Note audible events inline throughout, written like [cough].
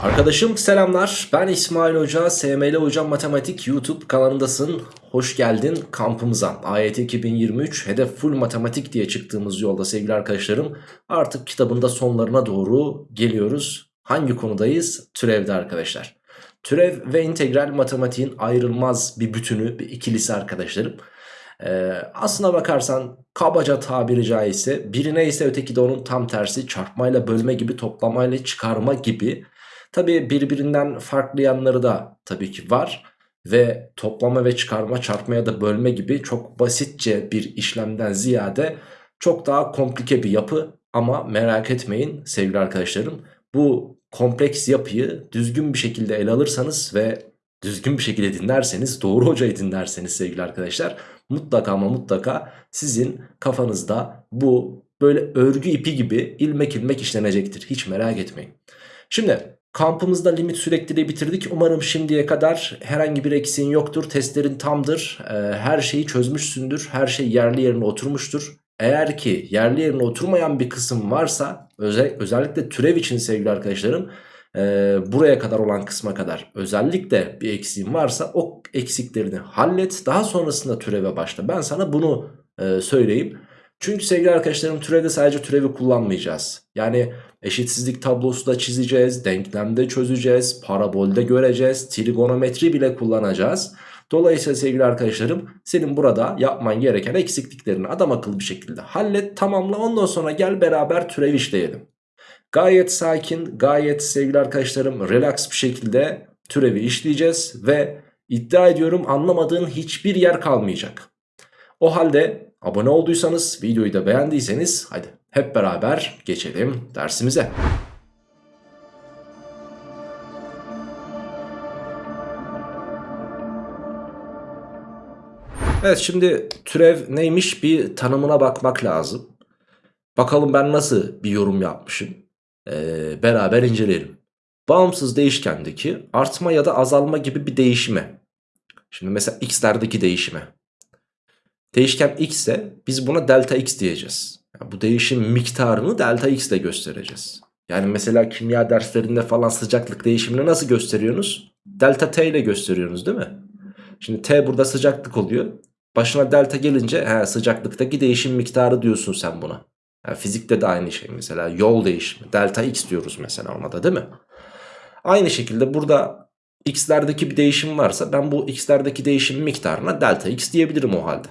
Arkadaşım selamlar. Ben İsmail Hoca, SML Hocam Matematik YouTube kanalındasın. Hoş geldin kampımıza. AYT 2023 hedef full matematik diye çıktığımız yolda sevgili arkadaşlarım. Artık kitabında sonlarına doğru geliyoruz. Hangi konudayız? Türevde arkadaşlar. Türev ve integral matematiğin ayrılmaz bir bütünü, bir ikilisi arkadaşlarım. Ee, aslına bakarsan kabaca tabiri caizse birine ise öteki de onun tam tersi çarpmayla bölme gibi toplamayla çıkarma gibi Tabi birbirinden farklı yanları da tabii ki var. Ve toplama ve çıkarma, çarpmaya da bölme gibi çok basitçe bir işlemden ziyade çok daha komplike bir yapı. Ama merak etmeyin sevgili arkadaşlarım bu kompleks yapıyı düzgün bir şekilde ele alırsanız ve düzgün bir şekilde dinlerseniz, doğru hocayı dinlerseniz sevgili arkadaşlar mutlaka ama mutlaka sizin kafanızda bu böyle örgü ipi gibi ilmek ilmek işlenecektir. Hiç merak etmeyin. Şimdi Kampımızda limit sürekliliği bitirdik. Umarım şimdiye kadar herhangi bir eksiğin yoktur. Testlerin tamdır. Ee, her şeyi çözmüşsündür. Her şey yerli yerine oturmuştur. Eğer ki yerli yerine oturmayan bir kısım varsa özel, özellikle türev için sevgili arkadaşlarım e, buraya kadar olan kısma kadar özellikle bir eksiğin varsa o eksiklerini hallet. Daha sonrasında türeve başla. Ben sana bunu e, söyleyeyim. Çünkü sevgili arkadaşlarım türevde sadece türevi kullanmayacağız. Yani eşitsizlik tablosu da çizeceğiz, denklemde çözeceğiz, parabolde göreceğiz, trigonometri bile kullanacağız. Dolayısıyla sevgili arkadaşlarım senin burada yapman gereken eksikliklerini adam akıllı bir şekilde hallet, tamamla ondan sonra gel beraber türev işleyelim. Gayet sakin, gayet sevgili arkadaşlarım relax bir şekilde türevi işleyeceğiz ve iddia ediyorum anlamadığın hiçbir yer kalmayacak. O halde Abone olduysanız, videoyu da beğendiyseniz hadi hep beraber geçelim dersimize. Evet şimdi türev neymiş bir tanımına bakmak lazım. Bakalım ben nasıl bir yorum yapmışım. Ee, beraber inceleyelim. Bağımsız değişkendeki artma ya da azalma gibi bir değişime. Şimdi mesela x'lerdeki değişime. Değişken x ise biz buna delta x diyeceğiz. Yani bu değişim miktarını delta x ile göstereceğiz. Yani mesela kimya derslerinde falan sıcaklık değişimini nasıl gösteriyorsunuz? Delta t ile gösteriyorsunuz değil mi? Şimdi t burada sıcaklık oluyor. Başına delta gelince he, sıcaklıktaki değişim miktarı diyorsun sen buna. Yani fizikte de aynı şey mesela yol değişimi. Delta x diyoruz mesela ona da değil mi? Aynı şekilde burada x'lerdeki bir değişim varsa ben bu x'lerdeki değişim miktarına delta x diyebilirim o halde.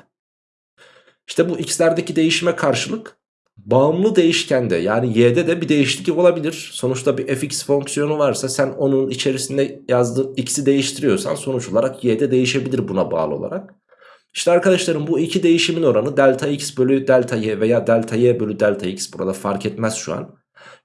İşte bu x'lerdeki değişime karşılık bağımlı değişkende yani y'de de bir değişiklik olabilir. Sonuçta bir fx fonksiyonu varsa sen onun içerisinde yazdığın x'i değiştiriyorsan sonuç olarak y'de değişebilir buna bağlı olarak. İşte arkadaşlarım bu iki değişimin oranı delta x bölü delta y veya delta y bölü delta x burada fark etmez şu an.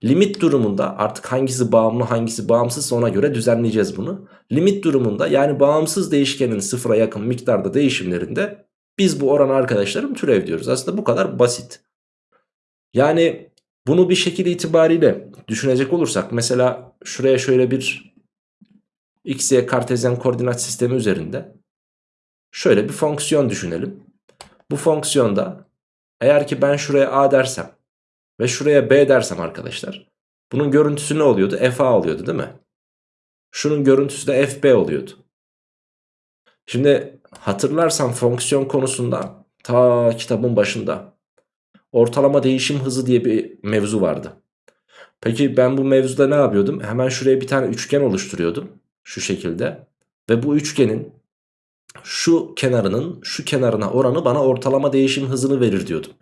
Limit durumunda artık hangisi bağımlı hangisi bağımsız ona göre düzenleyeceğiz bunu. Limit durumunda yani bağımsız değişkenin sıfıra yakın miktarda değişimlerinde biz bu oran arkadaşlarım türev diyoruz. Aslında bu kadar basit. Yani bunu bir şekil itibariyle düşünecek olursak mesela şuraya şöyle bir x, y kartezyen koordinat sistemi üzerinde şöyle bir fonksiyon düşünelim. Bu fonksiyonda eğer ki ben şuraya a dersem ve şuraya b dersem arkadaşlar bunun görüntüsü ne oluyordu? fa oluyordu değil mi? Şunun görüntüsü de fb oluyordu. Şimdi hatırlarsan fonksiyon konusunda ta kitabın başında ortalama değişim hızı diye bir mevzu vardı. Peki ben bu mevzuda ne yapıyordum? Hemen şuraya bir tane üçgen oluşturuyordum. Şu şekilde. Ve bu üçgenin şu kenarının şu kenarına oranı bana ortalama değişim hızını verir diyordum.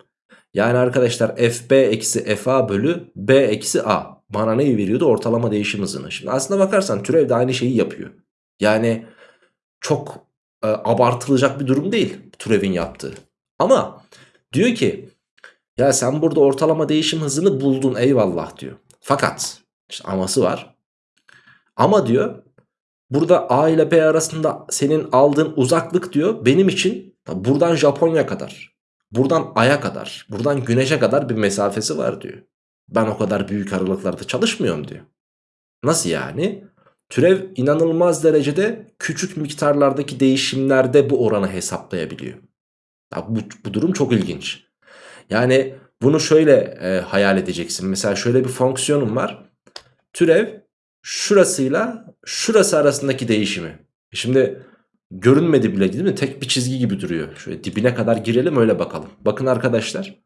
Yani arkadaşlar fb eksi fa bölü b eksi a bana neyi veriyordu? Ortalama değişim hızını. Şimdi aslına bakarsan türev de aynı şeyi yapıyor. Yani çok e, abartılacak bir durum değil türevin yaptığı. Ama diyor ki ya sen burada ortalama değişim hızını buldun eyvallah diyor. Fakat işte aması var. Ama diyor burada A ile B arasında senin aldığın uzaklık diyor benim için buradan Japonya kadar, buradan Ay'a kadar, buradan Güneş'e kadar bir mesafesi var diyor. Ben o kadar büyük aralıklarda çalışmıyorum diyor. Nasıl yani? Türev inanılmaz derecede küçük miktarlardaki değişimlerde bu oranı hesaplayabiliyor. Ya bu, bu durum çok ilginç. Yani bunu şöyle e, hayal edeceksin. Mesela şöyle bir fonksiyonum var. Türev şurasıyla şurası arasındaki değişimi. E Şimdi görünmedi bile değil mi? Tek bir çizgi gibi duruyor. Şöyle dibine kadar girelim öyle bakalım. Bakın arkadaşlar.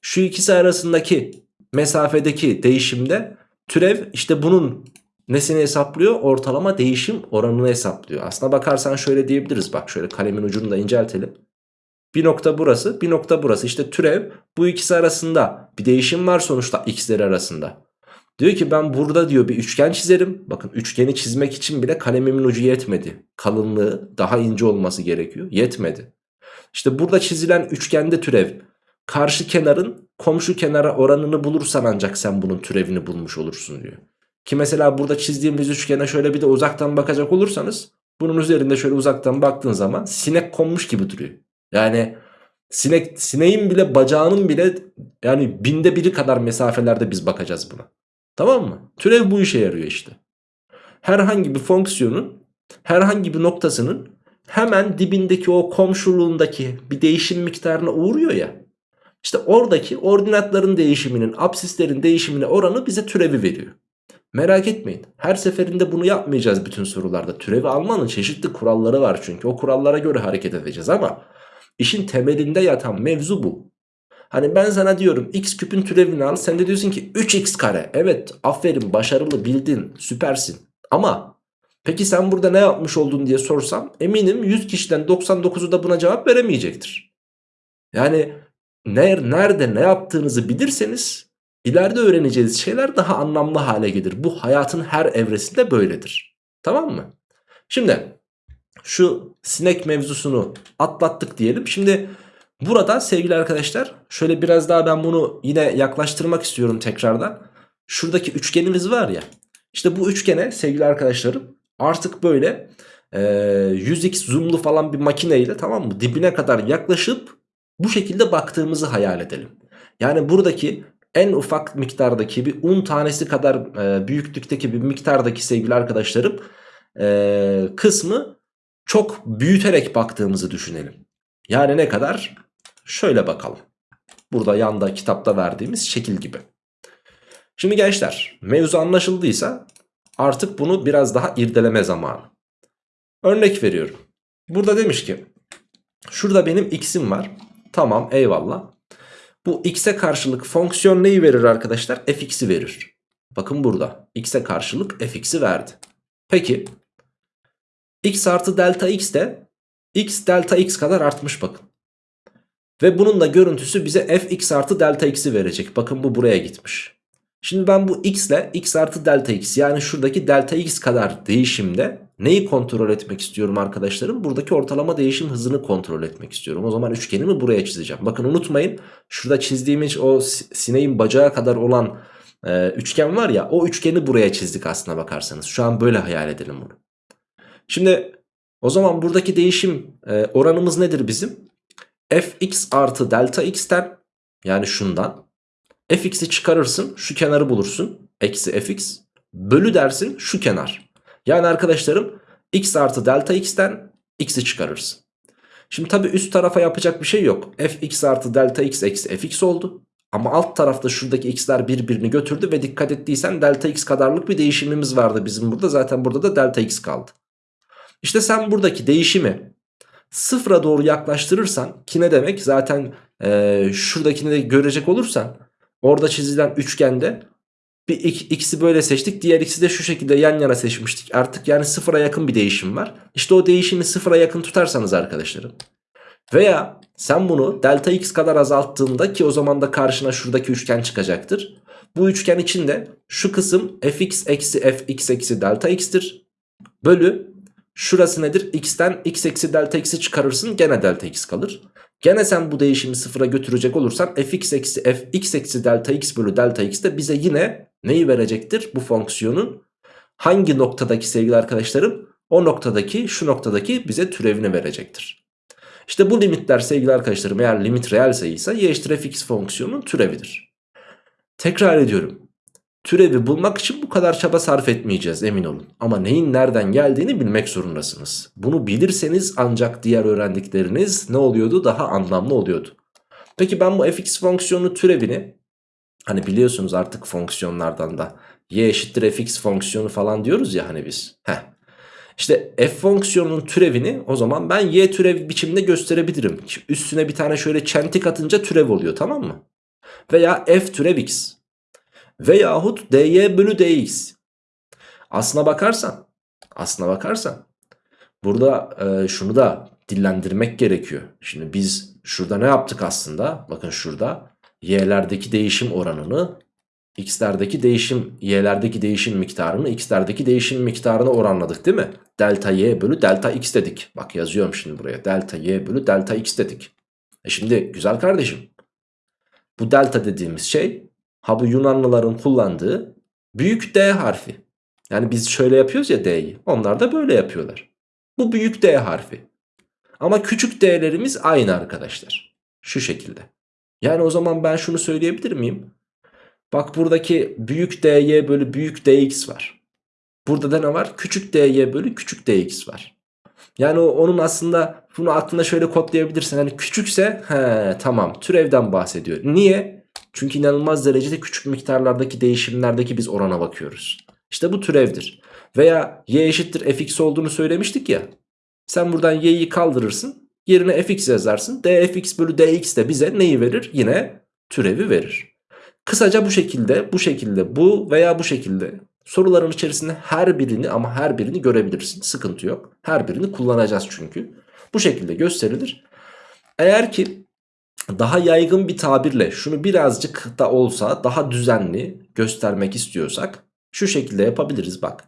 Şu ikisi arasındaki mesafedeki değişimde türev işte bunun nesini hesaplıyor? Ortalama değişim oranını hesaplıyor. Aslına bakarsan şöyle diyebiliriz. Bak şöyle kalemin ucunu da inceltelim. Bir nokta burası, bir nokta burası. İşte türev bu ikisi arasında bir değişim var sonuçta x'leri arasında. Diyor ki ben burada diyor bir üçgen çizerim. Bakın üçgeni çizmek için bile kalemimin ucu yetmedi. Kalınlığı daha ince olması gerekiyor. Yetmedi. İşte burada çizilen üçgende türev karşı kenarın komşu kenara oranını bulursan ancak sen bunun türevini bulmuş olursun diyor. Ki mesela burada çizdiğimiz üçgene şöyle bir de uzaktan bakacak olursanız bunun üzerinde şöyle uzaktan baktığın zaman sinek konmuş gibi duruyor. Yani sinek sineğin bile bacağının bile yani binde biri kadar mesafelerde biz bakacağız buna. Tamam mı? Türev bu işe yarıyor işte. Herhangi bir fonksiyonun herhangi bir noktasının hemen dibindeki o komşuluğundaki bir değişim miktarına uğruyor ya. İşte oradaki ordinatların değişiminin, absislerin değişimine oranı bize türevi veriyor. Merak etmeyin. Her seferinde bunu yapmayacağız bütün sorularda. Türevi almanın çeşitli kuralları var çünkü. O kurallara göre hareket edeceğiz ama işin temelinde yatan mevzu bu. Hani ben sana diyorum x küpün türevini al. Sen de diyorsun ki 3x kare. Evet aferin başarılı bildin süpersin. Ama peki sen burada ne yapmış oldun diye sorsam eminim 100 kişiden 99'u da buna cevap veremeyecektir. Yani nerede ne yaptığınızı bilirseniz ileride öğreneceğiniz şeyler daha anlamlı hale gelir. Bu hayatın her evresinde böyledir. Tamam mı? Şimdi şu sinek mevzusunu atlattık diyelim. Şimdi burada sevgili arkadaşlar şöyle biraz daha ben bunu yine yaklaştırmak istiyorum tekrardan. Şuradaki üçgenimiz var ya. İşte bu üçgene sevgili arkadaşlarım artık böyle e, 100x zoomlu falan bir makineyle tamam mı dibine kadar yaklaşıp bu şekilde baktığımızı hayal edelim. Yani buradaki en ufak miktardaki bir un tanesi kadar e, büyüklükteki bir miktardaki sevgili arkadaşlarım e, kısmı çok büyüterek baktığımızı düşünelim. Yani ne kadar? Şöyle bakalım. Burada yanda kitapta verdiğimiz şekil gibi. Şimdi gençler mevzu anlaşıldıysa artık bunu biraz daha irdeleme zamanı. Örnek veriyorum. Burada demiş ki şurada benim x'im var. Tamam eyvallah. Bu x'e karşılık fonksiyon neyi verir arkadaşlar? fx'i verir. Bakın burada x'e karşılık fx'i verdi. Peki x artı delta x de x delta x kadar artmış bakın. Ve bunun da görüntüsü bize fx artı delta x'i verecek. Bakın bu buraya gitmiş. Şimdi ben bu x ile x artı delta x yani şuradaki delta x kadar değişimde neyi kontrol etmek istiyorum arkadaşlarım? Buradaki ortalama değişim hızını kontrol etmek istiyorum. O zaman üçgenimi buraya çizeceğim. Bakın unutmayın şurada çizdiğimiz o sineğin bacağı kadar olan e, üçgen var ya o üçgeni buraya çizdik aslına bakarsanız. Şu an böyle hayal edelim bunu. Şimdi o zaman buradaki değişim e, oranımız nedir bizim? fx artı delta x'ten yani şundan fx'i çıkarırsın şu kenarı bulursun eksi fx bölü dersin şu kenar. Yani arkadaşlarım x artı delta x'ten x'i çıkarırsın. Şimdi tabi üst tarafa yapacak bir şey yok. fx artı delta x eksi fx oldu. Ama alt tarafta şuradaki x'ler birbirini götürdü ve dikkat ettiysen delta x kadarlık bir değişimimiz vardı bizim burada. Zaten burada da delta x kaldı. İşte sen buradaki değişimi sıfıra doğru yaklaştırırsan ki ne demek zaten e, şuradakini de görecek olursan orada çizilen üçgende bir x'i böyle seçtik diğer x'i de şu şekilde yan yana seçmiştik artık yani sıfıra yakın bir değişim var işte o değişimi sıfıra yakın tutarsanız arkadaşlarım veya sen bunu delta x kadar azalttığında ki o zaman da karşına şuradaki üçgen çıkacaktır bu üçgen içinde şu kısım fx eksi fx eksi delta x'tir bölü Şurası nedir? X'ten x eksi delta x'i çıkarırsın gene delta x kalır. Gene sen bu değişimi sıfıra götürecek olursan fx eksi f x eksi delta x bölü delta x de bize yine neyi verecektir? Bu fonksiyonun hangi noktadaki sevgili arkadaşlarım? O noktadaki şu noktadaki bize türevini verecektir. İşte bu limitler sevgili arkadaşlarım eğer limit reel sayıysa y eşittir fx fonksiyonunun türevidir. Tekrar ediyorum. Türevi bulmak için bu kadar çaba sarf etmeyeceğiz emin olun. Ama neyin nereden geldiğini bilmek zorundasınız. Bunu bilirseniz ancak diğer öğrendikleriniz ne oluyordu? Daha anlamlı oluyordu. Peki ben bu fx fonksiyonu türevini hani biliyorsunuz artık fonksiyonlardan da y eşittir fx fonksiyonu falan diyoruz ya hani biz. Heh. İşte f fonksiyonunun türevini o zaman ben y türev biçiminde gösterebilirim. Üstüne bir tane şöyle çentik atınca türev oluyor tamam mı? Veya f türev x. Veyahut dy bölü dx. Aslına bakarsan, aslına bakarsan burada e, şunu da dillendirmek gerekiyor. Şimdi biz şurada ne yaptık aslında? Bakın şurada y'lerdeki değişim oranını x'lerdeki değişim y'lerdeki değişim miktarını x'lerdeki değişim miktarını oranladık değil mi? Delta y bölü delta x dedik. Bak yazıyorum şimdi buraya. Delta y bölü delta x dedik. E şimdi güzel kardeşim. Bu delta dediğimiz şey ha bu Yunanlıların kullandığı büyük D harfi. Yani biz şöyle yapıyoruz ya D'yi. Onlar da böyle yapıyorlar. Bu büyük D harfi. Ama küçük D'lerimiz aynı arkadaşlar. Şu şekilde. Yani o zaman ben şunu söyleyebilir miyim? Bak buradaki büyük dy bölü büyük dx var. Burada da ne var? Küçük dy bölü küçük dx var. Yani onun aslında bunu aklında şöyle kodlayabilirsin. Hani küçükse he, tamam türevden bahsediyor. Niye? Çünkü inanılmaz derecede küçük miktarlardaki değişimlerdeki biz orana bakıyoruz. İşte bu türevdir. Veya y eşittir fx olduğunu söylemiştik ya. Sen buradan y'yi kaldırırsın. Yerine fx yazarsın. dfx bölü dx de bize neyi verir? Yine türevi verir. Kısaca bu şekilde, bu şekilde, bu veya bu şekilde soruların içerisinde her birini ama her birini görebilirsin. Sıkıntı yok. Her birini kullanacağız çünkü. Bu şekilde gösterilir. Eğer ki daha yaygın bir tabirle şunu birazcık da olsa daha düzenli göstermek istiyorsak şu şekilde yapabiliriz bak.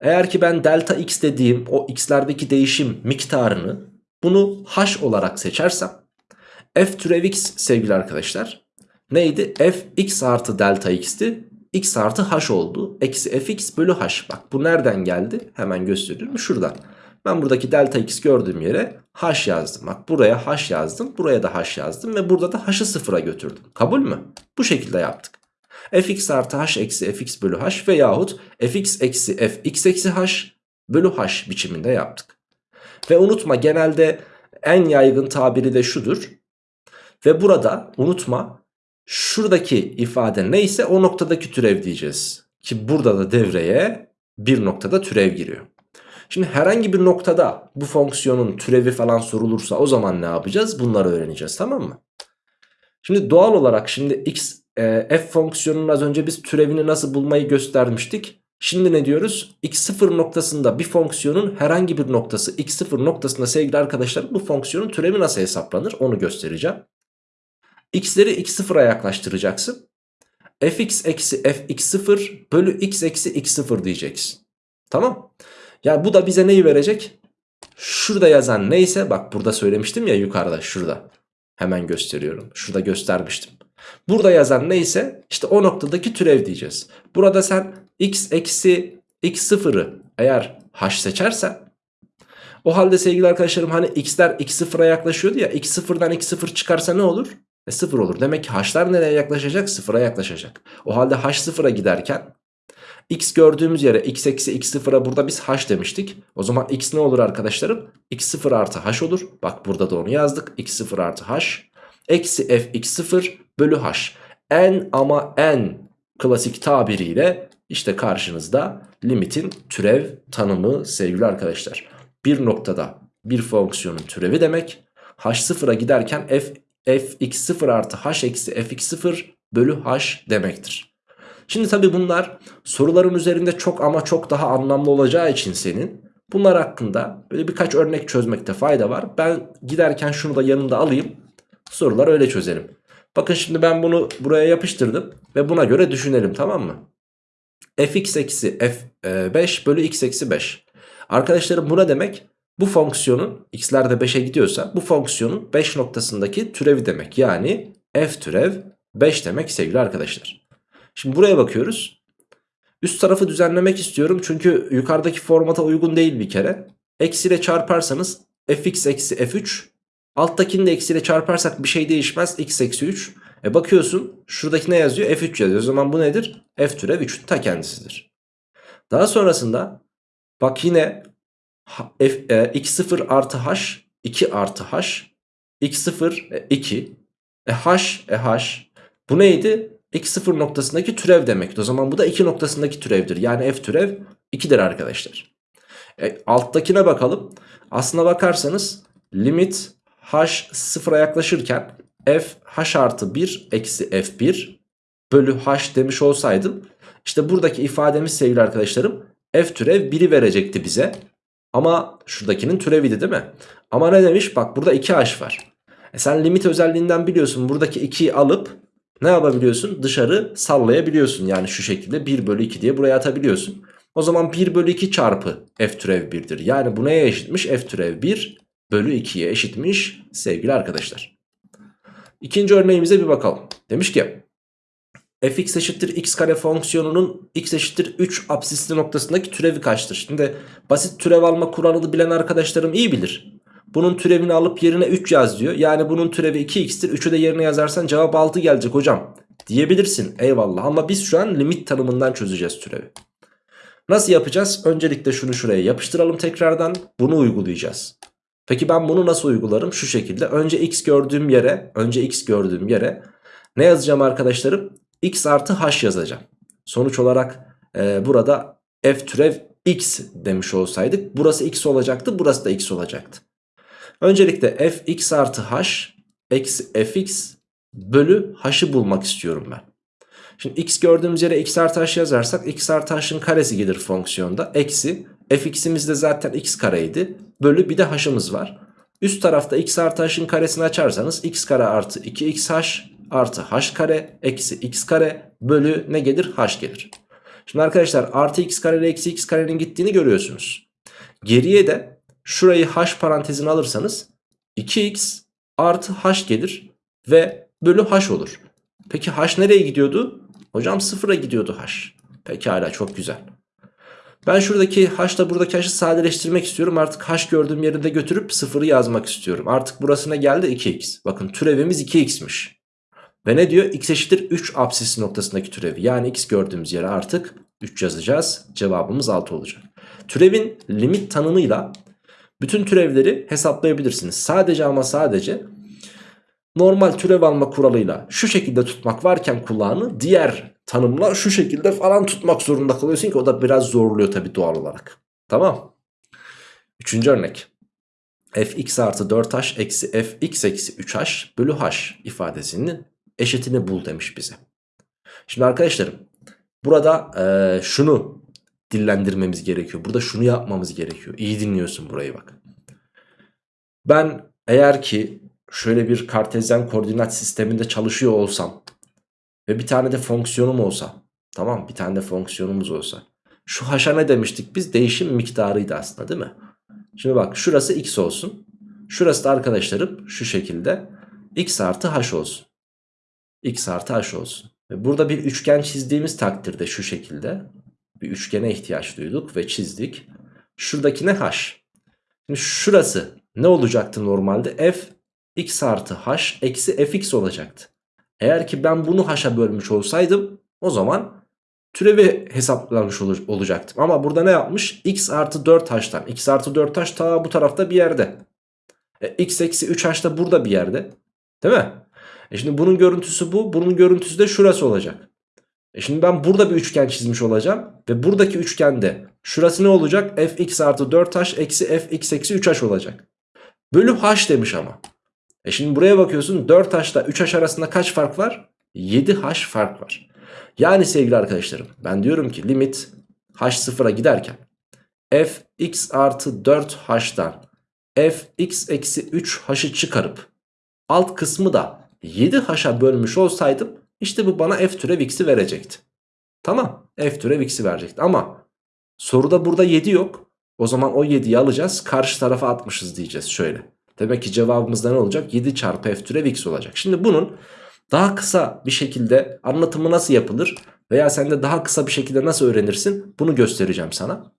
Eğer ki ben delta x dediğim o x'lerdeki değişim miktarını bunu h olarak seçersem f türev x sevgili arkadaşlar neydi? f x artı delta x'ti. x artı h oldu. Eksi fx bölü h. Bak bu nereden geldi? Hemen gösteriyorum. Şuradan. Ben buradaki delta x gördüğüm yere h yazdım. Bak buraya h yazdım. Buraya da h yazdım. Ve burada da h'ı sıfıra götürdüm. Kabul mü? Bu şekilde yaptık. fx artı h eksi fx bölü h veyahut fx eksi fx eksi h bölü h biçiminde yaptık. Ve unutma genelde en yaygın tabiri de şudur. Ve burada unutma Şuradaki ifade neyse o noktadaki türev diyeceğiz. Ki burada da devreye bir noktada türev giriyor. Şimdi herhangi bir noktada bu fonksiyonun türevi falan sorulursa o zaman ne yapacağız? Bunları öğreneceğiz tamam mı? Şimdi doğal olarak şimdi x e, f fonksiyonunun az önce biz türevini nasıl bulmayı göstermiştik. Şimdi ne diyoruz? x0 noktasında bir fonksiyonun herhangi bir noktası x0 noktasında sevgili arkadaşlar bu fonksiyonun türevi nasıl hesaplanır onu göstereceğim x'leri x0'a yaklaştıracaksın. fx eksi fx0 bölü x eksi x0 diyeceksin. Tamam. Yani bu da bize neyi verecek? Şurada yazan neyse bak burada söylemiştim ya yukarıda şurada. Hemen gösteriyorum. Şurada göstermiştim. Burada yazan neyse işte o noktadaki türev diyeceğiz. Burada sen x eksi x0'ı eğer h seçersen o halde sevgili arkadaşlarım hani x'ler x0'a yaklaşıyordu ya x0'dan x0 çıkarsa ne olur? E 0 olur. Demek ki h'lar nereye yaklaşacak? 0'a yaklaşacak. O halde h 0'a giderken x gördüğümüz yere x eksi x 0'a burada biz h demiştik. O zaman x ne olur arkadaşlarım? x 0 artı h olur. Bak burada da onu yazdık. x 0 artı h. Eksi f x 0 bölü h. En ama en klasik tabiriyle işte karşınızda limitin türev tanımı sevgili arkadaşlar. Bir noktada bir fonksiyonun türevi demek. h sıfıra giderken f fx0 artı h eksi fx0 bölü h demektir. Şimdi tabi bunlar soruların üzerinde çok ama çok daha anlamlı olacağı için senin bunlar hakkında böyle birkaç örnek çözmekte fayda var. Ben giderken şunu da yanında alayım sorular öyle çözelim. Bakın şimdi ben bunu buraya yapıştırdım ve buna göre düşünelim tamam mı? fx eksi f5 bölü x eksi 5. Arkadaşlarım bu ne demek? Bu fonksiyonun x'ler de 5'e gidiyorsa bu fonksiyonun 5 noktasındaki türevi demek. Yani f türev 5 demek sevgili arkadaşlar. Şimdi buraya bakıyoruz. Üst tarafı düzenlemek istiyorum çünkü yukarıdaki formata uygun değil bir kere. Eksiyle çarparsanız fx eksi f3 alttakini de eksiyle çarparsak bir şey değişmez x eksi 3. E bakıyorsun şuradaki ne yazıyor f3 yazıyor. O zaman bu nedir? f türev 3'ün ta kendisidir. Daha sonrasında bak yine f, e, x0 artı h 2 artı h x0 e, 2 e, h e h bu neydi? X0 noktasındaki türev demek. O zaman bu da 2 noktasındaki türevdir. Yani f türev 2'dir arkadaşlar. E, alttakine bakalım. Aslına bakarsanız limit h sıfıra yaklaşırken f h artı 1 eksi f1 bölü h demiş olsaydım işte buradaki ifademiz sevgili arkadaşlarım f türev 1'i verecekti bize. Ama şuradakinin türeviydi değil mi? Ama ne demiş? Bak burada 2h var. E sen limit özelliğinden biliyorsun. Buradaki 2'yi alıp ne yapabiliyorsun? Dışarı sallayabiliyorsun. Yani şu şekilde 1 bölü 2 diye buraya atabiliyorsun. O zaman 1 bölü 2 çarpı f türev 1'dir. Yani bu neye eşitmiş? f türev 1 bölü 2'ye eşitmiş sevgili arkadaşlar. İkinci örneğimize bir bakalım. Demiş ki fx eşittir x kare fonksiyonunun x eşittir 3 absisli noktasındaki türevi kaçtır? Şimdi basit türev alma kuralını bilen arkadaşlarım iyi bilir. Bunun türevini alıp yerine 3 yaz diyor. Yani bunun türevi 2x'tir. 3'ü de yerine yazarsan cevap 6 gelecek hocam. Diyebilirsin eyvallah ama biz şu an limit tanımından çözeceğiz türevi. Nasıl yapacağız? Öncelikle şunu şuraya yapıştıralım tekrardan. Bunu uygulayacağız. Peki ben bunu nasıl uygularım? Şu şekilde. Önce x gördüğüm yere, önce x gördüğüm yere ne yazacağım arkadaşlarım? x artı h yazacağım. Sonuç olarak e, burada f türev x demiş olsaydık burası x olacaktı, burası da x olacaktı. Öncelikle f x artı h eksi fx bölü h'ı bulmak istiyorum ben. Şimdi x gördüğümüz yere x artı h yazarsak x artı h'ın karesi gelir fonksiyonda. Eksi fx'imiz de zaten x kareydi. Bölü bir de h'ımız var. Üst tarafta x artı h'ın karesini açarsanız x kare artı 2xh artı h kare eksi x kare bölü ne gelir? h gelir. Şimdi arkadaşlar artı x kare ile eksi x karenin gittiğini görüyorsunuz. Geriye de şurayı h parantezine alırsanız 2x artı h gelir ve bölü h olur. Peki h nereye gidiyordu? Hocam sıfıra gidiyordu h. Pekala çok güzel. Ben şuradaki h ile buradaki h'ı sadeleştirmek istiyorum. Artık h gördüğüm yerinde götürüp sıfırı yazmak istiyorum. Artık burasına geldi 2x. Bakın türevimiz 2x'miş. Ve ne diyor? x eşittir 3 apsisi noktasındaki türevi. Yani x gördüğümüz yere artık 3 yazacağız. Cevabımız 6 olacak. Türevin limit tanımıyla bütün türevleri hesaplayabilirsiniz. Sadece ama sadece normal türev alma kuralıyla şu şekilde tutmak varken kulağını diğer tanımla şu şekilde falan tutmak zorunda kalıyorsun ki o da biraz zorluyor tabi doğal olarak. Tamam. Üçüncü örnek. fx artı 4h eksi fx eksi 3h bölü h ifadesinin eşitini bul demiş bize. Şimdi arkadaşlarım burada e, şunu dillendirmemiz gerekiyor. Burada şunu yapmamız gerekiyor. İyi dinliyorsun burayı bak. Ben eğer ki şöyle bir kartezyen koordinat sisteminde çalışıyor olsam ve bir tane de fonksiyonum olsa tamam bir tane de fonksiyonumuz olsa şu haşa ne demiştik biz değişim miktarıydı aslında değil mi? Şimdi bak şurası x olsun şurası da arkadaşlarım şu şekilde x artı h olsun x artı h olsun. Ve burada bir üçgen çizdiğimiz takdirde şu şekilde bir üçgene ihtiyaç duyduk ve çizdik. Şuradaki ne h? Şimdi şurası ne olacaktı normalde? f x artı h eksi fx olacaktı. Eğer ki ben bunu h'a bölmüş olsaydım o zaman türevi hesaplamış ol olacaktım. Ama burada ne yapmış? x artı 4h'tan. x artı 4h ta bu tarafta bir yerde. E, x eksi 3h da burada bir yerde. Değil mi? E şimdi bunun görüntüsü bu. Bunun görüntüsü de şurası olacak. E şimdi ben burada bir üçgen çizmiş olacağım. Ve buradaki üçgende şurası ne olacak? fx artı 4h eksi fx eksi 3h olacak. Bölü h demiş ama. E şimdi buraya bakıyorsun 4h ile 3h arasında kaç fark var? 7h fark var. Yani sevgili arkadaşlarım ben diyorum ki limit h sıfıra giderken fx artı 4h'dan fx eksi 3h'ı çıkarıp alt kısmı da 7h'a bölmüş olsaydım işte bu bana f türev x'i verecekti. Tamam f türev x'i verecekti ama soruda burada 7 yok. O zaman o 7'yi alacağız karşı tarafa atmışız diyeceğiz şöyle. Demek ki cevabımızda ne olacak? 7 çarpı f türev x olacak. Şimdi bunun daha kısa bir şekilde anlatımı nasıl yapılır veya sen de daha kısa bir şekilde nasıl öğrenirsin bunu göstereceğim sana.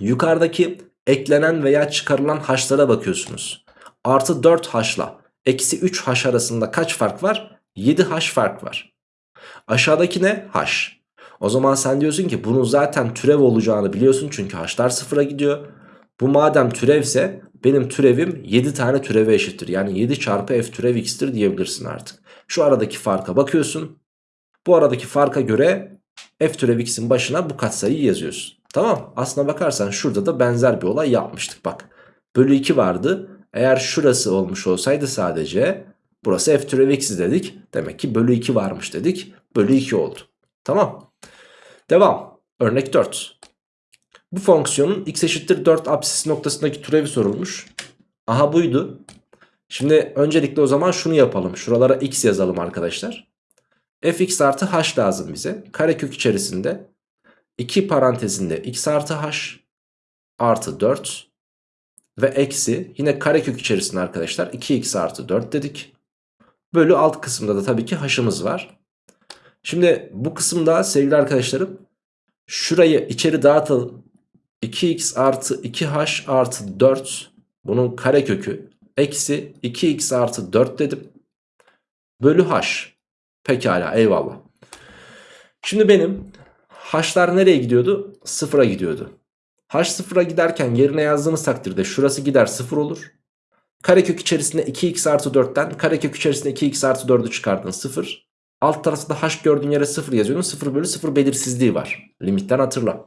Yukarıdaki eklenen veya çıkarılan h'lara bakıyorsunuz. Artı 4 h'la eksi 3 h arasında kaç fark var? 7 h fark var. Aşağıdaki ne? h. O zaman sen diyorsun ki bunun zaten türev olacağını biliyorsun çünkü h'lar sıfıra gidiyor. Bu madem türevse benim türevim 7 tane türeve eşittir. Yani 7 çarpı f türev x'tir diyebilirsin artık. Şu aradaki farka bakıyorsun. Bu aradaki farka göre f türev x'in başına bu katsayıyı yazıyorsun. Tamam aslına bakarsan şurada da benzer bir olay yapmıştık bak. Bölü 2 vardı. Eğer şurası olmuş olsaydı sadece burası f türev x'i dedik. Demek ki bölü 2 varmış dedik. Bölü 2 oldu. Tamam. Devam. Örnek 4. Bu fonksiyonun x eşittir 4 apsis noktasındaki türevi sorulmuş. Aha buydu. Şimdi öncelikle o zaman şunu yapalım. Şuralara x yazalım arkadaşlar. fx artı h lazım bize. Karekök içerisinde 2 parantezinde x artı h artı 4 ve eksi yine karekök içerisinde arkadaşlar 2x artı 4 dedik. Bölü alt kısımda da tabii ki h'ımız var. Şimdi bu kısımda sevgili arkadaşlarım şurayı içeri dağıtalım. 2x artı 2h artı 4 bunun karekökü eksi 2x artı 4 dedim. Bölü h. Pekala eyvallah. Şimdi benim h'lar nereye gidiyordu? Sıfıra gidiyordu. h sıfıra giderken yerine yazdığımız takdirde şurası gider sıfır olur. Karekök içerisinde 2x artı 4'ten karekök içerisinde 2x artı 4'ü çıkardın 0. Alt tarafta h gördüğün yere 0 yazıyordun. 0 bölü 0 belirsizliği var. Limitten hatırla.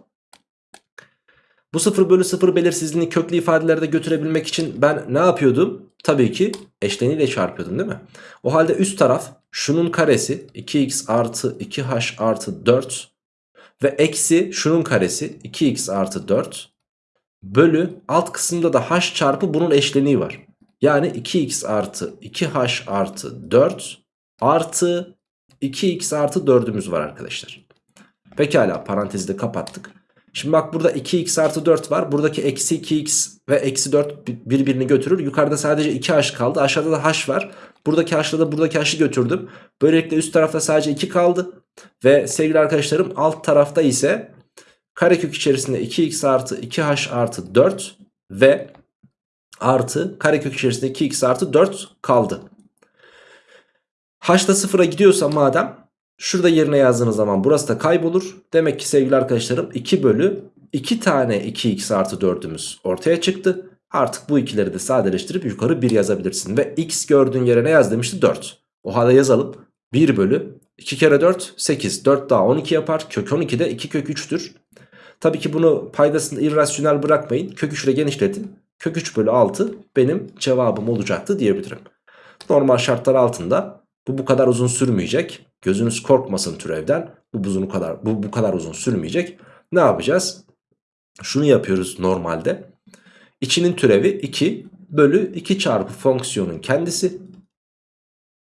Bu 0 bölü 0 belirsizliğini köklü ifadelerde götürebilmek için ben ne yapıyordum? Tabii ki eşleniyle çarpıyordum değil mi? O halde üst taraf şunun karesi 2x artı 2h artı 4 ve eksi şunun karesi 2x artı 4 bölü alt kısımda da h çarpı bunun eşleniği var. Yani 2x artı 2h artı 4 artı 2x artı 4'ümüz var arkadaşlar. Pekala parantezi de kapattık. Şimdi bak burada 2x artı 4 var. Buradaki eksi 2x ve eksi 4 birbirini götürür. Yukarıda sadece 2h kaldı. Aşağıda da h var. Buradaki h'la da buradaki h'ı götürdüm. Böylelikle üst tarafta sadece 2 kaldı. Ve sevgili arkadaşlarım alt tarafta ise karekök içerisinde 2x artı 2h artı 4 ve artı karekök içerisinde 2x artı 4 kaldı. h da sıfıra gidiyorsa madem Şurada yerine yazdığınız zaman burası da kaybolur. Demek ki sevgili arkadaşlarım 2 bölü 2 tane 2x artı 4'ümüz ortaya çıktı. Artık bu ikileri de sadeleştirip yukarı 1 yazabilirsin. Ve x gördüğün yere ne yaz demişti? 4. O halde yazalım. 1 bölü 2 kere 4 8. 4 daha 12 yapar. Kök 12 de 2 kök 3'tür. Tabii ki bunu paydasında irrasyonel bırakmayın. Kök 3 ile genişletin. Kök 3 bölü 6 benim cevabım olacaktı diyebilirim. Normal şartlar altında bu bu kadar uzun sürmeyecek. Gözünüz korkmasın türevden. Bu bu kadar bu bu kadar uzun sürmeyecek. Ne yapacağız? Şunu yapıyoruz normalde. İçinin türevi 2 bölü 2 çarpı fonksiyonun kendisi.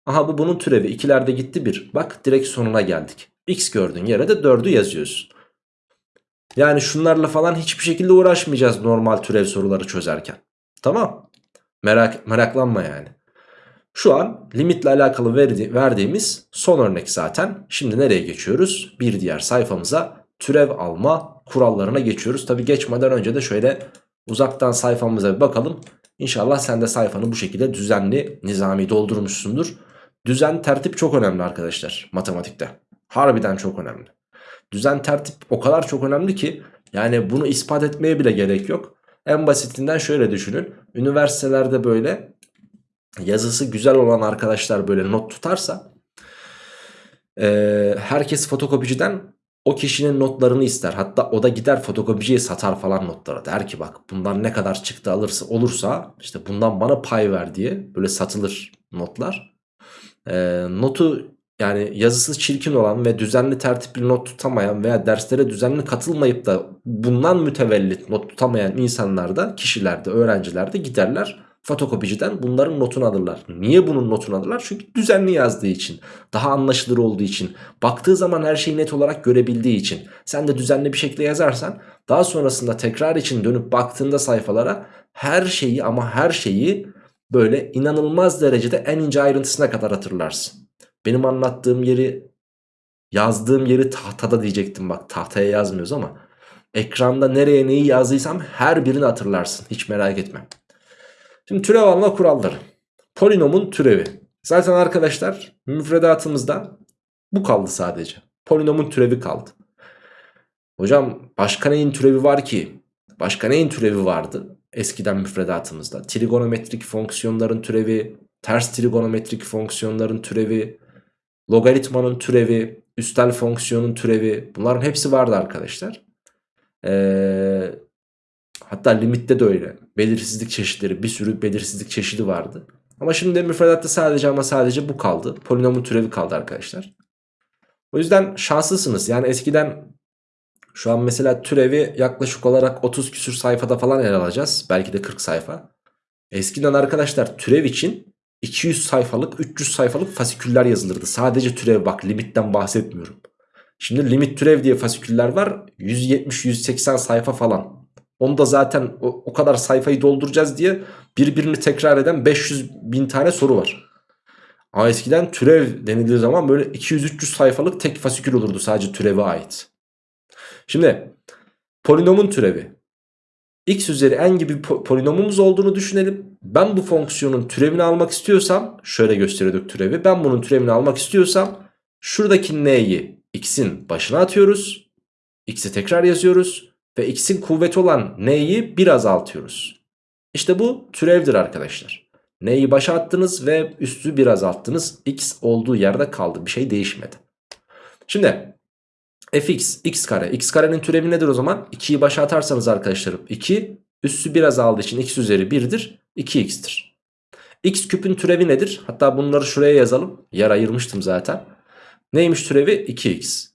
Aha bu bunun türevi. İkilerde gitti 1. Bak direkt sonuna geldik. X gördüğün yere de 4'ü yazıyorsun. Yani şunlarla falan hiçbir şekilde uğraşmayacağız normal türev soruları çözerken. Tamam. Merak, meraklanma yani. Şu an limitle alakalı verdi, verdiğimiz son örnek zaten. Şimdi nereye geçiyoruz? Bir diğer sayfamıza türev alma kurallarına geçiyoruz. Tabi geçmeden önce de şöyle uzaktan sayfamıza bir bakalım. İnşallah sen de sayfanı bu şekilde düzenli, nizami doldurmuşsundur. Düzen, tertip çok önemli arkadaşlar matematikte. Harbiden çok önemli. Düzen, tertip o kadar çok önemli ki yani bunu ispat etmeye bile gerek yok. En basitinden şöyle düşünün. Üniversitelerde böyle yazısı güzel olan arkadaşlar böyle not tutarsa e, herkes fotokopiciden o kişinin notlarını ister. Hatta o da gider fotokopiciye satar falan notları. Der ki bak bundan ne kadar çıktı alırsa olursa işte bundan bana pay ver diye böyle satılır notlar. E, notu yani yazısı çirkin olan ve düzenli tertipli not tutamayan veya derslere düzenli katılmayıp da bundan mütevellit not tutamayan insanlar da kişiler de öğrenciler de giderler fotokopiciden bunların notunu alırlar. Niye bunun notunu alırlar? Çünkü düzenli yazdığı için, daha anlaşılır olduğu için, baktığı zaman her şeyi net olarak görebildiği için. Sen de düzenli bir şekilde yazarsan daha sonrasında tekrar için dönüp baktığında sayfalara her şeyi ama her şeyi böyle inanılmaz derecede en ince ayrıntısına kadar hatırlarsın. Benim anlattığım yeri yazdığım yeri tahtada diyecektim bak tahtaya yazmıyoruz ama ekranda nereye neyi yazdıysam her birini hatırlarsın hiç merak etme. Şimdi türev alma kuralları. Polinomun türevi. Zaten arkadaşlar müfredatımızda bu kaldı sadece. Polinomun türevi kaldı. Hocam başka neyin türevi var ki? Başka neyin türevi vardı eskiden müfredatımızda? Trigonometrik fonksiyonların türevi, ters trigonometrik fonksiyonların türevi, logaritmanın türevi, üstel fonksiyonun türevi bunların hepsi vardı arkadaşlar. Ee, hatta limitte de öyle. Belirsizlik çeşitleri bir sürü belirsizlik çeşidi vardı. Ama şimdi müfredatta sadece ama sadece bu kaldı. Polinomun türevi kaldı arkadaşlar. O yüzden şanslısınız. Yani eskiden şu an mesela türevi yaklaşık olarak 30 küsür sayfada falan ele alacağız. Belki de 40 sayfa. Eskiden arkadaşlar türev için 200 sayfalık 300 sayfalık fasiküller yazılırdı. Sadece türev bak limitten bahsetmiyorum. Şimdi limit türev diye fasiküller var 170-180 sayfa falan. Onu da zaten o, o kadar sayfayı dolduracağız diye birbirini tekrar eden 500 bin tane soru var. Ama eskiden türev denildiği zaman böyle 200-300 sayfalık tek fasikül olurdu sadece türeve ait. Şimdi polinomun türevi. x üzeri n gibi polinomumuz olduğunu düşünelim. Ben bu fonksiyonun türevini almak istiyorsam şöyle gösteriyorduk türevi. Ben bunun türevini almak istiyorsam şuradaki n'yi x'in başına atıyoruz. x'i tekrar yazıyoruz. Ve x'in kuvveti olan n'yi bir azaltıyoruz. İşte bu türevdir arkadaşlar. N'yi başa attınız ve üstü bir azalttınız. X olduğu yerde kaldı. Bir şey değişmedi. Şimdi fx x kare. x karenin türevi nedir o zaman? 2'yi başa atarsanız arkadaşlarım 2 üssü bir azaldığı için x üzeri 1'dir. 2x'tir. x küpün türevi nedir? Hatta bunları şuraya yazalım. Yer ayırmıştım zaten. Neymiş türevi? 2x.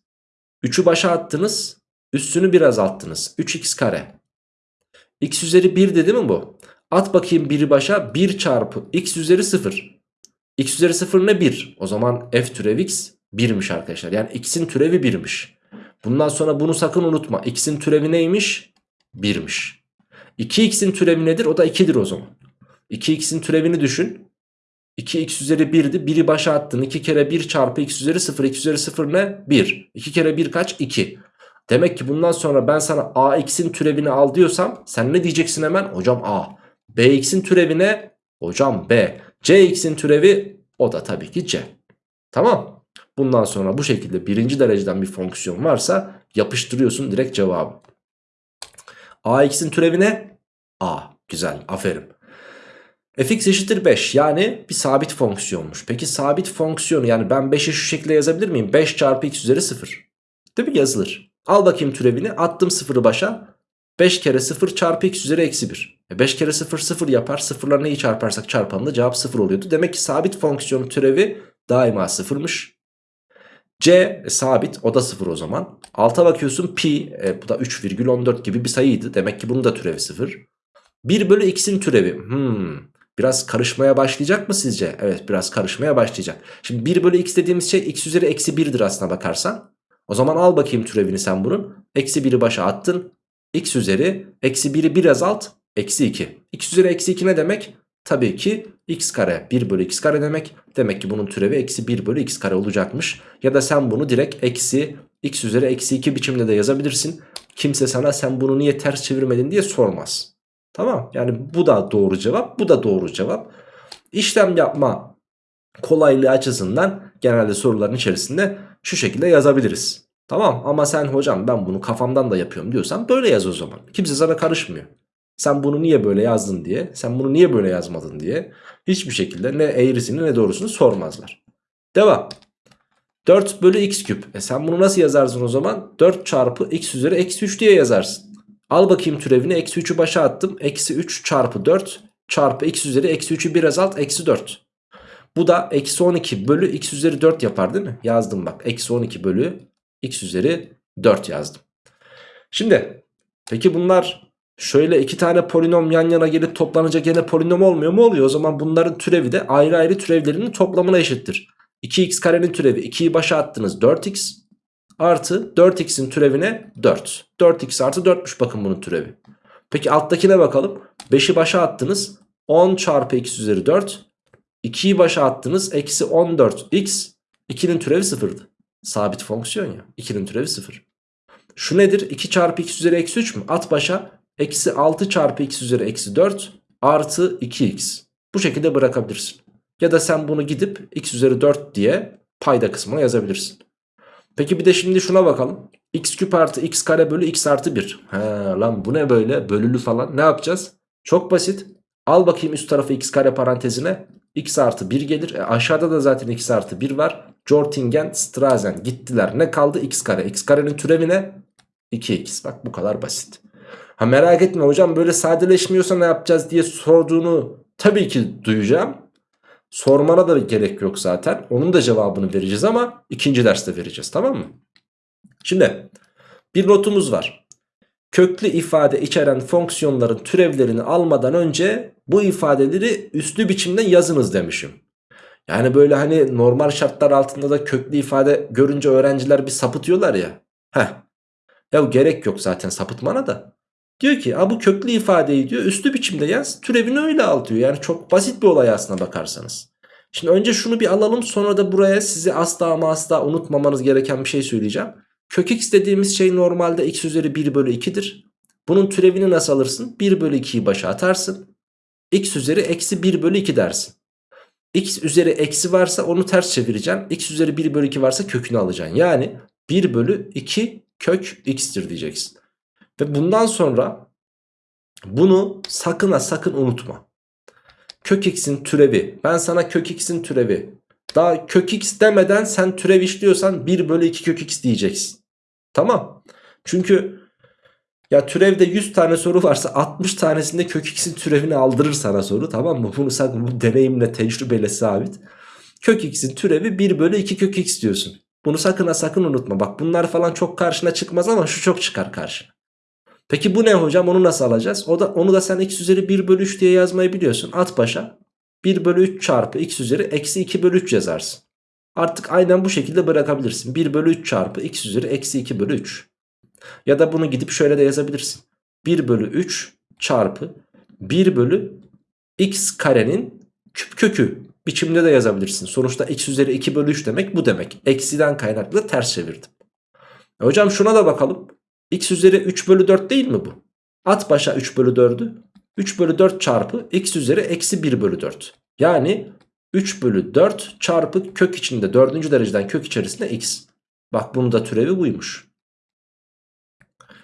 3'ü başa attınız. Üstünü bir azalttınız. 3x kare. x üzeri 1 dedi mi bu? At bakayım 1'i başa 1 çarpı x üzeri 0. x üzeri 0 ne 1? O zaman f türev x 1'miş arkadaşlar. Yani x'in türevi 1'miş. Bundan sonra bunu sakın unutma. x'in türevi neymiş? 1'miş. 2x'in türevi nedir? O da 2'dir o zaman. 2x'in türevini düşün. 2x üzeri 1'di. 1'i başa attın. 2 kere 1 çarpı x üzeri 0. x üzeri 0 ne? 1. 2 kere 1 kaç? 2. Demek ki bundan sonra ben sana ax'in türevini al diyorsam sen ne diyeceksin hemen? Hocam a. bx'in türevi ne? Hocam b. cx'in türevi o da tabii ki c. Tamam. Bundan sonra bu şekilde birinci dereceden bir fonksiyon varsa yapıştırıyorsun direkt cevabı. AX'in türevi ne? A. Güzel aferin. fx eşittir 5 yani bir sabit fonksiyonmuş. Peki sabit fonksiyonu yani ben 5'i şu şekilde yazabilir miyim? 5 çarpı x üzeri 0. Değil mi? Yazılır. Al bakayım türevini attım 0'ı başa. 5 kere 0 çarpı x üzeri eksi 1. E 5 kere 0 0 yapar. Sıfırla neyi çarparsak çarpanında cevap 0 oluyordu. Demek ki sabit fonksiyonun türevi daima 0'mış. C e, sabit o da 0 o zaman. Alta bakıyorsun pi e, bu da 3,14 gibi bir sayıydı. Demek ki bunun da türevi 0. 1 bölü x'in türevi. Hmm, biraz karışmaya başlayacak mı sizce? Evet biraz karışmaya başlayacak. Şimdi 1 bölü x dediğimiz şey x üzeri eksi 1'dir aslına bakarsan. O zaman al bakayım türevini sen bunun. Eksi 1'i başa attın. x üzeri eksi 1'i bir azalt. Eksi 2. x üzeri eksi 2 ne demek? Tabii ki x kare 1 bölü x kare demek. Demek ki bunun türevi eksi 1 bölü x kare olacakmış. Ya da sen bunu direkt eksi x üzeri eksi 2 biçimde de yazabilirsin. Kimse sana sen bunu niye ters çevirmedin diye sormaz. Tamam yani bu da doğru cevap bu da doğru cevap. İşlem yapma kolaylığı açısından genelde soruların içerisinde şu şekilde yazabiliriz. Tamam ama sen hocam ben bunu kafamdan da yapıyorum diyorsan böyle yaz o zaman. Kimse sana karışmıyor. Sen bunu niye böyle yazdın diye, sen bunu niye böyle yazmadın diye hiçbir şekilde ne eğrisini ne doğrusunu sormazlar. Devam. 4 bölü x küp. E sen bunu nasıl yazarsın o zaman? 4 çarpı x üzeri eksi 3 diye yazarsın. Al bakayım türevini. Eksi 3'ü başa attım. Eksi 3 çarpı 4 çarpı x üzeri eksi 3'ü bir azalt. Eksi 4. Bu da eksi 12 bölü x üzeri 4 yapar değil mi? Yazdım bak. Eksi 12 bölü x üzeri 4 yazdım. Şimdi peki bunlar Şöyle iki tane polinom yan yana gelip toplanınca gene polinom olmuyor mu? Oluyor. O zaman bunların türevi de ayrı ayrı türevlerinin toplamına eşittir. 2x karenin türevi 2'yi başa attınız 4x artı 4x'in türevine 4. 4x artı 4'müş bakın bunun türevi. Peki alttakine bakalım. 5'i başa attınız 10 çarpı x üzeri 4. 2'yi başa attınız eksi 14x 2'nin türevi 0'dı. Sabit fonksiyon ya 2'nin türevi 0. Şu nedir? 2 çarpı x üzeri eksi 3 mü? At başa Eksi 6 çarpı x üzeri eksi 4 artı 2x. Bu şekilde bırakabilirsin. Ya da sen bunu gidip x üzeri 4 diye payda kısmına yazabilirsin. Peki bir de şimdi şuna bakalım. x küp artı x kare bölü x artı 1. He lan bu ne böyle bölülü falan ne yapacağız? Çok basit. Al bakayım üst tarafı x kare parantezine. x artı 1 gelir. E aşağıda da zaten x artı 1 var. Jortingen, Strazen gittiler. Ne kaldı? x kare. x karenin türevi ne? 2x. Bak bu kadar basit. Ha merak etme hocam böyle sadeleşmiyorsa ne yapacağız diye sorduğunu tabii ki duyacağım. Sormana da gerek yok zaten. Onun da cevabını vereceğiz ama ikinci derste vereceğiz tamam mı? Şimdi bir notumuz var. Köklü ifade içeren fonksiyonların türevlerini almadan önce bu ifadeleri üslü biçimde yazınız demişim. Yani böyle hani normal şartlar altında da köklü ifade görünce öğrenciler bir sapıtıyorlar ya. Heh. Ya gerek yok zaten sapıtmana da. Diyor ki bu köklü ifadeyi diyor üslü biçimde yaz türevini öyle al diyor. Yani çok basit bir olay aslına bakarsanız. Şimdi önce şunu bir alalım sonra da buraya size asla ama asla unutmamanız gereken bir şey söyleyeceğim. Kök x dediğimiz şey normalde x üzeri 1 bölü 2'dir. Bunun türevini nasıl alırsın? 1 bölü 2'yi başa atarsın. x üzeri eksi 1 bölü 2 dersin. x üzeri eksi varsa onu ters çevireceksin. x üzeri 1 bölü 2 varsa kökünü alacaksın. Yani 1 bölü 2 kök x'tir diyeceksin. Ve bundan sonra bunu sakın ha sakın unutma. Kök x'in türevi. Ben sana kök x'in türevi. Daha kök x demeden sen türev işliyorsan 1 bölü 2 kök x diyeceksin. Tamam. Çünkü ya türevde 100 tane soru varsa 60 tanesinde kök x'in türevini aldırır sana soru tamam mı? Bunu sakın bu deneyimle tecrübeyle sabit. Kök x'in türevi 1 bölü 2 kök x diyorsun. Bunu sakın ha sakın unutma. Bak bunlar falan çok karşına çıkmaz ama şu çok çıkar karşına. Peki bu ne hocam onu nasıl alacağız? O da, onu da sen x üzeri 1 bölü 3 diye yazmayı biliyorsun. At başa 1 bölü 3 çarpı x üzeri eksi 2 bölü 3 yazarsın. Artık aynen bu şekilde bırakabilirsin. 1 bölü 3 çarpı x üzeri eksi 2 bölü 3. Ya da bunu gidip şöyle de yazabilirsin. 1 bölü 3 çarpı 1 bölü x karenin küp kökü biçimde de yazabilirsin. Sonuçta x üzeri 2 bölü 3 demek bu demek. Eksiden kaynaklı ters çevirdim. E hocam şuna da bakalım. X üzeri 3 bölü 4 değil mi bu? At başa 3 bölü 4'ü. 3 bölü 4 çarpı x üzeri eksi 1 bölü 4. Yani 3 bölü 4 çarpı kök içinde 4. dereceden kök içerisinde x. Bak bunun da türevi buymuş.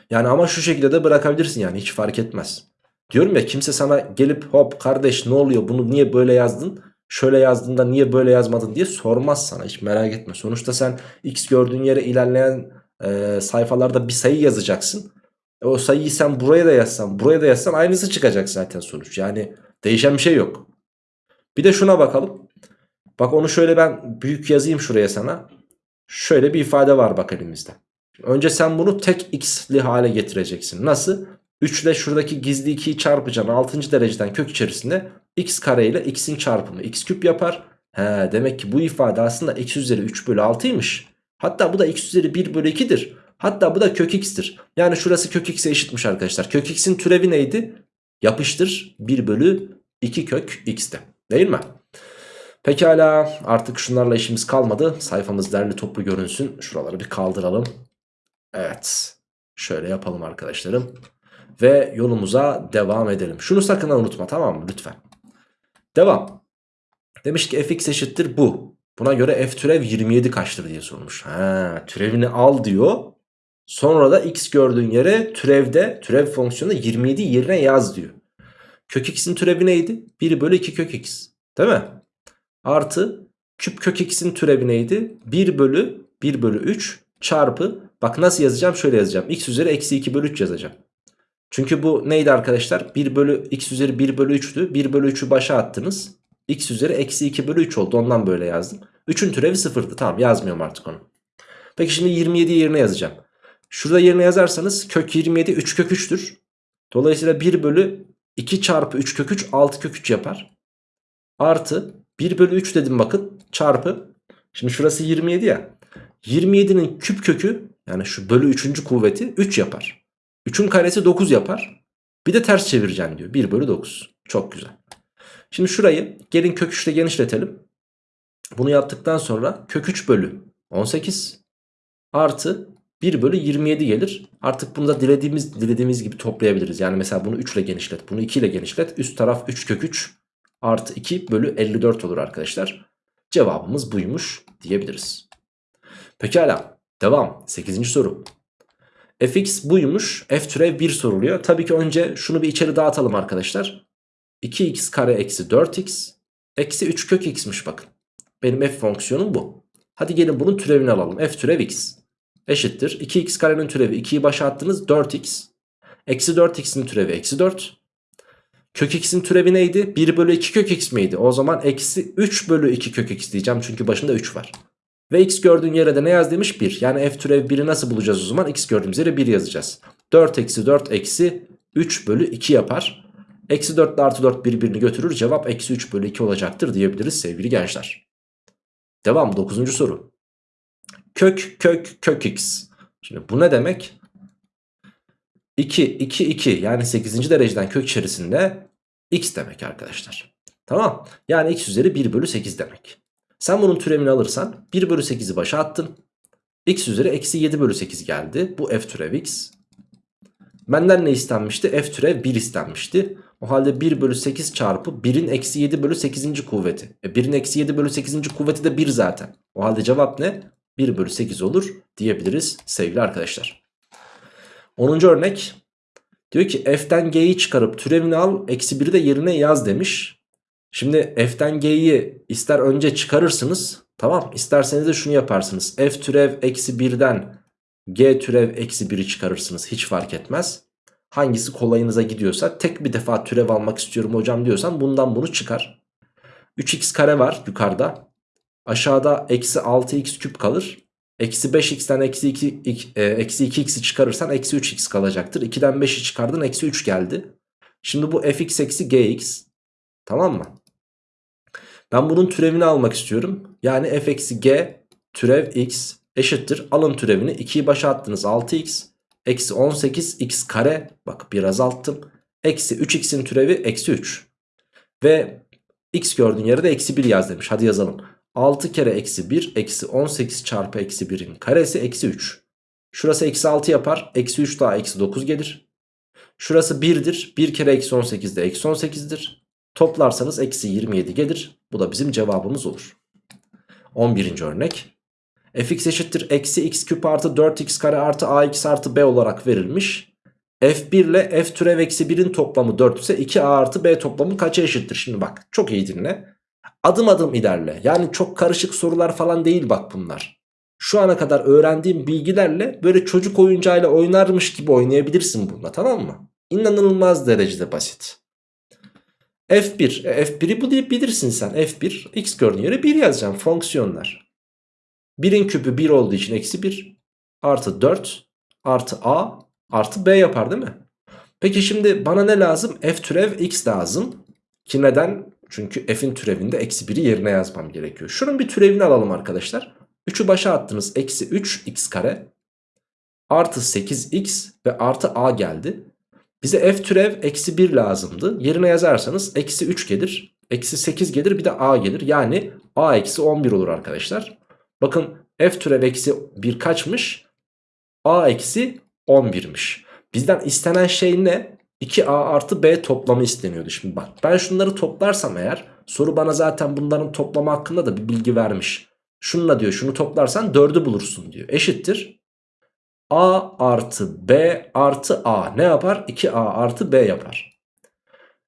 Yani ama şu şekilde de bırakabilirsin yani hiç fark etmez. Diyorum ya kimse sana gelip hop kardeş ne oluyor bunu niye böyle yazdın? Şöyle yazdığında niye böyle yazmadın diye sormaz sana hiç merak etme. Sonuçta sen x gördüğün yere ilerleyen e, sayfalarda bir sayı yazacaksın. E, o sayıyı sen buraya da yazsan buraya da yazsan aynısı çıkacak zaten sonuç. Yani değişen bir şey yok. Bir de şuna bakalım. Bak onu şöyle ben büyük yazayım şuraya sana. Şöyle bir ifade var bak elimizde. Önce sen bunu tek x'li hale getireceksin. Nasıl? 3 ile şuradaki gizli 2'yi çarpacaksın 6. dereceden kök içerisinde x kare ile x'in çarpımı x küp yapar. He, demek ki bu ifade aslında x üzeri 3 bölü 6'ymış. Hatta bu da x üzeri 1 bölü 2'dir. Hatta bu da kök x'tir. Yani şurası kök x'e eşitmiş arkadaşlar. Kök x'in türevi neydi? Yapıştır 1 bölü 2 kök x'te. Değil mi? Pekala artık şunlarla işimiz kalmadı. Sayfamız derli toplu görünsün. Şuraları bir kaldıralım. Evet. Şöyle yapalım arkadaşlarım. Ve yolumuza devam edelim. Şunu sakın unutma tamam mı lütfen. Devam. Demiş ki fx eşittir bu. Buna göre f türev 27 kaçtır diye sormuş. Ha, türevini al diyor. Sonra da x gördüğün yere türevde türev fonksiyonu 27 yerine yaz diyor. Kök x'in türevi neydi? 1 bölü 2 kök x. Değil mi? Artı küp kök x'in türevi neydi? 1 bölü 1 bölü 3 çarpı bak nasıl yazacağım şöyle yazacağım. x üzeri eksi 2 bölü 3 yazacağım. Çünkü bu neydi arkadaşlar? 1 bölü x üzeri 1 bölü 3'tü. 1 bölü 3'ü başa attınız. X üzeri eksi 2 bölü 3 oldu. Ondan böyle yazdım. 3'ün türevi sıfırdı. Tamam yazmıyorum artık onu. Peki şimdi 27 yerine yazacağım. Şurada yerine yazarsanız kök 27 3 kök 3'tür. Dolayısıyla 1 bölü 2 çarpı 3 kök 3 6 kök 3 yapar. Artı 1 bölü 3 dedim bakın çarpı. Şimdi şurası 27 ya. 27'nin küp kökü yani şu bölü 3. kuvveti 3 yapar. 3'ün karesi 9 yapar. Bir de ters çevireceğim diyor. 1 bölü 9. Çok güzel. Şimdi şurayı gelin kök 3 ile genişletelim. Bunu yaptıktan sonra kök 3 bölü 18 artı 1 bölü 27 gelir. Artık bunu da dilediğimiz dilediğimiz gibi toplayabiliriz. Yani mesela bunu 3 ile genişlet. Bunu 2 ile genişlet. Üst taraf 3 kök 3 artı 2 bölü 54 olur arkadaşlar. Cevabımız buymuş diyebiliriz. Pekala devam 8. soru. fx buymuş f türev 1 soruluyor. Tabii ki önce şunu bir içeri dağıtalım arkadaşlar. 2x kare eksi 4x Eksi 3 kök x'miş bakın. Benim f fonksiyonum bu. Hadi gelin bunun türevini alalım. f türev x eşittir. 2x karenin türevi 2'yi başa attınız 4x. Eksi 4x'in türevi eksi 4. Kök x'in türevi neydi? 1 bölü 2 kök x miydi? O zaman eksi 3 bölü 2 kök x diyeceğim çünkü başında 3 var. Ve x gördüğün yere de ne yaz demiş? 1. Yani f türev 1'i nasıl bulacağız o zaman? x gördüğümüz yere 1 yazacağız. 4 eksi 4 eksi 3 bölü 2 yapar. Eksi 4 ile artı 4 birbirini götürür. Cevap eksi 3 bölü 2 olacaktır diyebiliriz sevgili gençler. Devam 9. soru. Kök kök kök x. Şimdi bu ne demek? 2 2 2 yani 8. dereceden kök içerisinde x demek arkadaşlar. Tamam. Yani x üzeri 1 bölü 8 demek. Sen bunun türevini alırsan 1 bölü 8'i başa attın. x üzeri eksi 7 bölü 8 geldi. Bu f türev x. Benden ne istenmişti? F türev 1 istenmişti. O halde 1 bölü 8 çarpı 1'in eksi 7 bölü 8. kuvveti. E 1'in eksi 7 bölü 8. kuvveti de 1 zaten. O halde cevap ne? 1 bölü 8 olur diyebiliriz sevgili arkadaşlar. 10. örnek. Diyor ki f'ten g'yi çıkarıp türevini al eksi 1'i de yerine yaz demiş. Şimdi f'ten g'yi ister önce çıkarırsınız tamam isterseniz de şunu yaparsınız. f türev eksi 1'den g türev eksi 1'i çıkarırsınız hiç fark etmez. Hangisi kolayınıza gidiyorsa tek bir defa türev almak istiyorum hocam diyorsan bundan bunu çıkar. 3x kare var yukarıda. Aşağıda eksi 6x küp kalır. Eksi 5x'ten eksi 2, e, eksi 2x'i çıkarırsan eksi 3x kalacaktır. 2'den 5'i çıkardın eksi 3 geldi. Şimdi bu fx eksi gx. Tamam mı? Ben bunun türevini almak istiyorum. Yani f eksi g türev x eşittir. Alın türevini 2'yi başa attınız 6x. Eksi 18x kare bak bir azalttım. Eksi 3x'in türevi eksi 3. Ve x gördüğün yere de eksi 1 yaz demiş. Hadi yazalım. 6 kere eksi 1 eksi 18 çarpı eksi 1'in karesi eksi 3. Şurası eksi 6 yapar. Eksi 3 daha eksi 9 gelir. Şurası 1'dir. 1 kere eksi 18 de eksi 18'dir. Toplarsanız eksi 27 gelir. Bu da bizim cevabımız olur. 11. örnek fx eşittir eksi x küp artı 4x kare artı ax artı b olarak verilmiş. f1 ile f türev eksi 1'in toplamı 4 ise 2a artı b toplamı kaça eşittir? Şimdi bak çok iyi dinle. Adım adım ilerle. Yani çok karışık sorular falan değil bak bunlar. Şu ana kadar öğrendiğim bilgilerle böyle çocuk oyuncağıyla oynarmış gibi oynayabilirsin bununla tamam mı? İnanılmaz derecede basit. F1. E, F1'i bu deyip bilirsin sen. F1 x gördüğün yere 1 yazacağım fonksiyonlar. 1'in küpü 1 olduğu için eksi 1 artı 4 artı a artı b yapar değil mi? Peki şimdi bana ne lazım? F türev x lazım. Ki neden? Çünkü f'in türevinde eksi 1'i yerine yazmam gerekiyor. Şunun bir türevini alalım arkadaşlar. 3'ü başa attınız. Eksi 3x kare artı 8x ve artı a geldi. Bize f türev eksi 1 lazımdı. Yerine yazarsanız eksi 3 gelir. Eksi 8 gelir bir de a gelir. Yani a eksi 11 olur arkadaşlar. Bakın f türev eksi 1 kaçmış? a eksi 11'miş. Bizden istenen şey ne? 2a artı b toplamı isteniyordu. Şimdi bak ben şunları toplarsam eğer soru bana zaten bunların toplamı hakkında da bir bilgi vermiş. Şununla diyor şunu toplarsan 4'ü bulursun diyor. Eşittir. a artı b artı a ne yapar? 2a artı b yapar.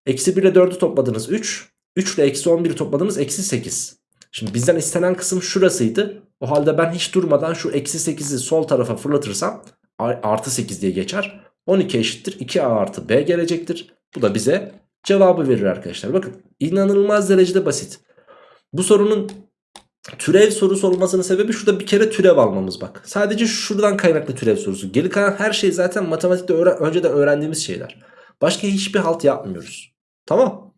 Eksi 1 ile 4'ü topladınız 3. 3 ile eksi 11'i topladınız eksi 8. Şimdi bizden istenen kısım şurasıydı. O halde ben hiç durmadan şu eksi 8'i sol tarafa fırlatırsam artı 8 diye geçer. 12 eşittir 2a artı b gelecektir. Bu da bize cevabı verir arkadaşlar. Bakın inanılmaz derecede basit. Bu sorunun türev sorusu olmasının sebebi şurada bir kere türev almamız bak. Sadece şuradan kaynaklı türev sorusu. Geri kalan her şey zaten matematikte öğren önceden öğrendiğimiz şeyler. Başka hiçbir halt yapmıyoruz. Tamam.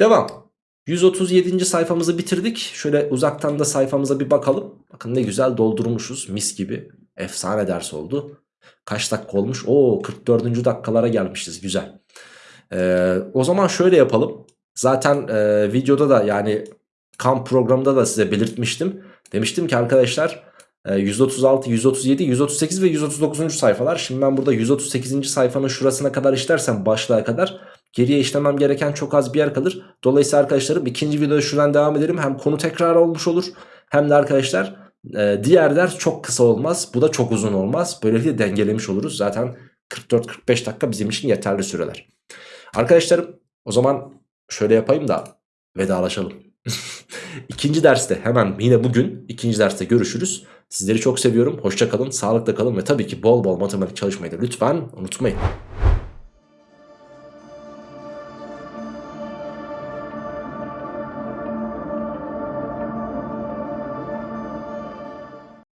Devam. 137. sayfamızı bitirdik. Şöyle uzaktan da sayfamıza bir bakalım. Bakın ne güzel doldurmuşuz mis gibi. Efsane ders oldu. Kaç dakika olmuş? Oo 44. dakikalara gelmişiz güzel. Ee, o zaman şöyle yapalım. Zaten e, videoda da yani kamp programında da size belirtmiştim. Demiştim ki arkadaşlar 136, 137, 138 ve 139. sayfalar. Şimdi ben burada 138. sayfanın şurasına kadar işlersem başlığa kadar Geriye işlemem gereken çok az bir yer kalır. Dolayısıyla arkadaşlarım ikinci videoda şuradan devam edelim. Hem konu tekrar olmuş olur. Hem de arkadaşlar e, diğer ders çok kısa olmaz. Bu da çok uzun olmaz. Böylelikle dengelemiş oluruz. Zaten 44-45 dakika bizim için yeterli süreler. Arkadaşlarım o zaman şöyle yapayım da vedalaşalım. [laughs] ikinci derste hemen yine bugün ikinci derste görüşürüz. Sizleri çok seviyorum. Hoşça kalın, sağlıkla kalın ve tabii ki bol bol matematik çalışmayı da lütfen unutmayın.